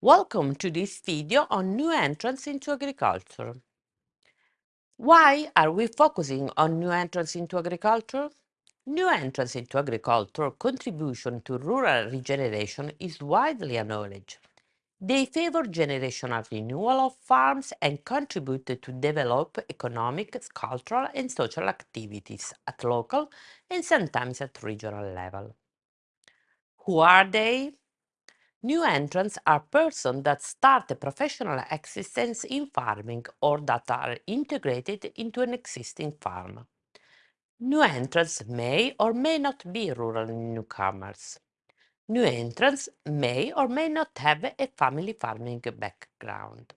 Welcome to this video on new entrants into agriculture. Why are we focusing on new entrants into agriculture? New entrants into agriculture contribution to rural regeneration is widely acknowledged. They favor generational renewal of farms and contribute to develop economic, cultural and social activities at local and sometimes at regional level. Who are they? New entrants are persons that start a professional existence in farming or that are integrated into an existing farm. New entrants may or may not be rural newcomers. New entrants may or may not have a family farming background.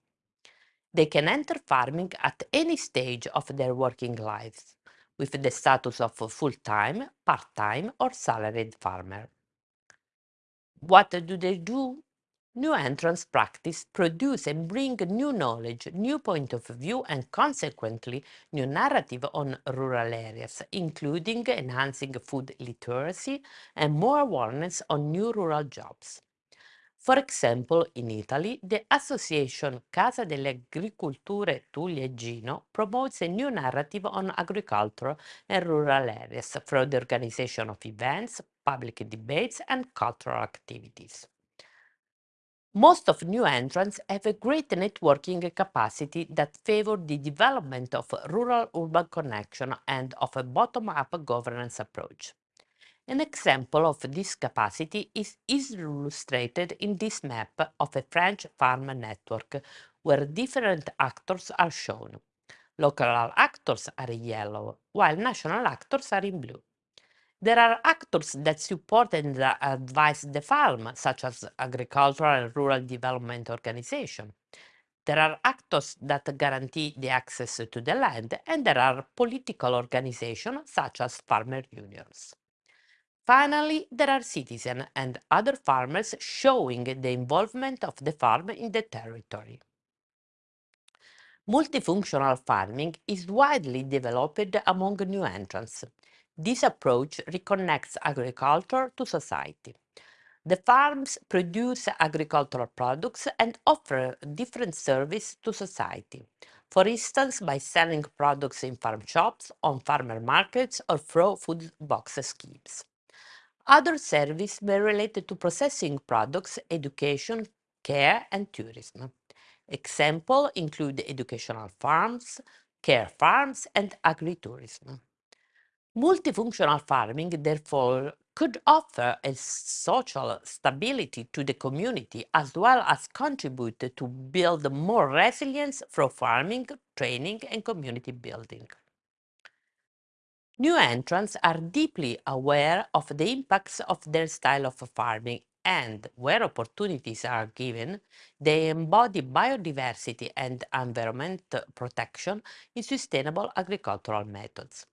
They can enter farming at any stage of their working lives, with the status of full-time, part-time or salaried farmer. What do they do? New entrants practice, produce and bring new knowledge, new point of view and consequently new narrative on rural areas, including enhancing food literacy and more awareness on new rural jobs. For example, in Italy, the association Casa delle Agricolture Tulle promotes a new narrative on agriculture and rural areas through the organization of events, public debates, and cultural activities. Most of new entrants have a great networking capacity that favor the development of rural-urban connection and of a bottom-up governance approach. An example of this capacity is, is illustrated in this map of a French farm network, where different actors are shown. Local actors are in yellow, while national actors are in blue. There are actors that support and advise the farm, such as agricultural and rural development organization. There are actors that guarantee the access to the land, and there are political organizations such as farmer unions. Finally, there are citizens and other farmers showing the involvement of the farm in the territory. Multifunctional farming is widely developed among new entrants. This approach reconnects agriculture to society. The farms produce agricultural products and offer different service to society. For instance, by selling products in farm shops, on farmer markets, or through food box schemes. Other services were related to processing products, education, care, and tourism. Examples include educational farms, care farms, and agritourism. Multifunctional farming, therefore, could offer a social stability to the community as well as contribute to build more resilience through farming, training, and community building. New entrants are deeply aware of the impacts of their style of farming and, where opportunities are given, they embody biodiversity and environment protection in sustainable agricultural methods.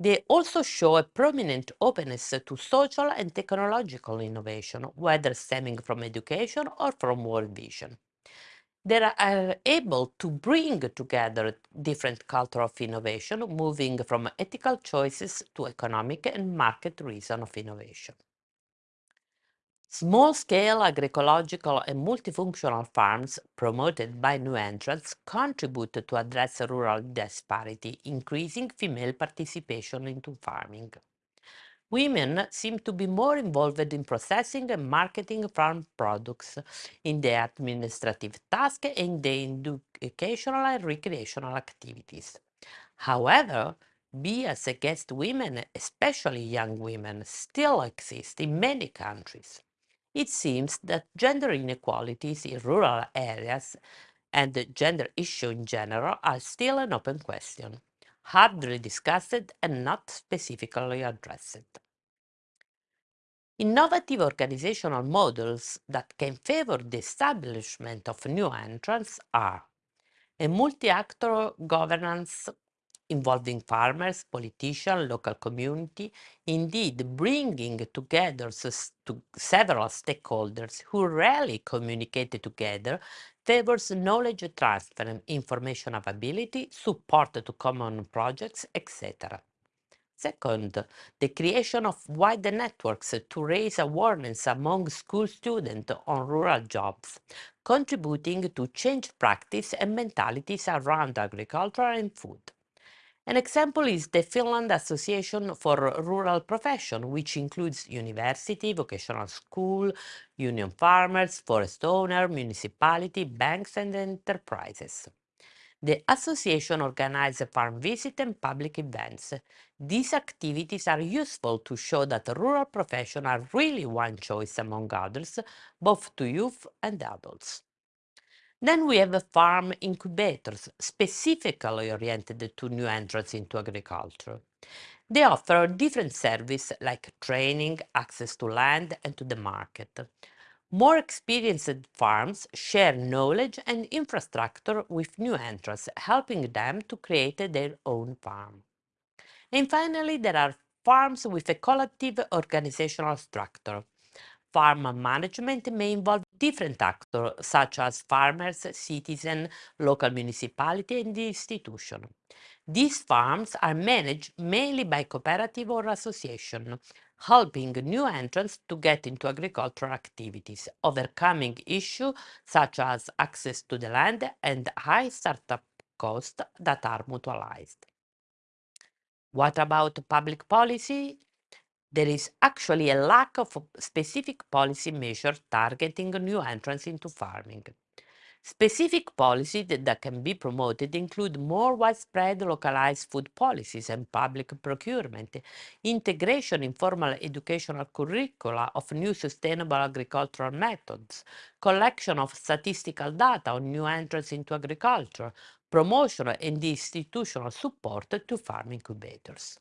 They also show a prominent openness to social and technological innovation, whether stemming from education or from world vision. They are able to bring together different culture of innovation, moving from ethical choices to economic and market reason of innovation. Small-scale agroecological and multifunctional farms promoted by new entrants contribute to address rural disparity, increasing female participation into farming. Women seem to be more involved in processing and marketing farm products, in the administrative tasks and the educational and recreational activities. However, bias against women, especially young women, still exist in many countries it seems that gender inequalities in rural areas and the gender issue in general are still an open question, hardly discussed and not specifically addressed. Innovative organizational models that can favor the establishment of new entrants are a multi-actor governance involving farmers, politicians, local community, indeed bringing together to several stakeholders who rarely communicate together favors knowledge transfer, information availability, support to common projects, etc. Second, the creation of wider networks to raise awareness among school students on rural jobs, contributing to change practice and mentalities around agriculture and food. An example is the Finland Association for Rural Profession, which includes university, vocational school, union farmers, forest owner, municipality, banks and enterprises. The association organizes farm visits and public events. These activities are useful to show that rural professions are really one choice among others, both to youth and adults. Then we have farm incubators, specifically oriented to new entrants into agriculture. They offer different services like training, access to land, and to the market. More experienced farms share knowledge and infrastructure with new entrants, helping them to create their own farm. And finally, there are farms with a collective organizational structure. Farm management may involve different actors, such as farmers, citizens, local municipality, and the institution. These farms are managed mainly by cooperative or association, helping new entrants to get into agricultural activities, overcoming issues such as access to the land and high startup costs that are mutualized. What about public policy? There is actually a lack of specific policy measures targeting new entrants into farming. Specific policies that, can be promoted include more widespread localized food policies and public procurement, integration in formal educational curricula of new sustainable agricultural methods, collection of statistical data on new entrants into agriculture, promotion and institutional support to farm incubators.